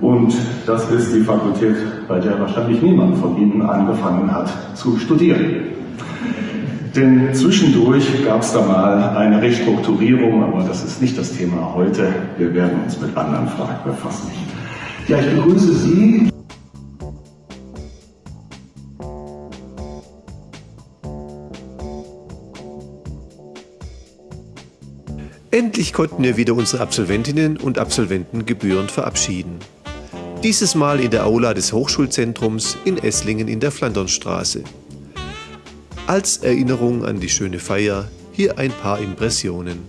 Und das ist die Fakultät, bei der wahrscheinlich niemand von Ihnen angefangen hat zu studieren. Denn zwischendurch gab es da mal eine Restrukturierung, aber das ist nicht das Thema heute. Wir werden uns mit anderen Fragen befassen. Ja, ich begrüße Sie. Endlich konnten wir wieder unsere Absolventinnen und Absolventen gebührend verabschieden. Dieses Mal in der Aula des Hochschulzentrums in Esslingen in der Flandernstraße. Als Erinnerung an die schöne Feier hier ein paar Impressionen.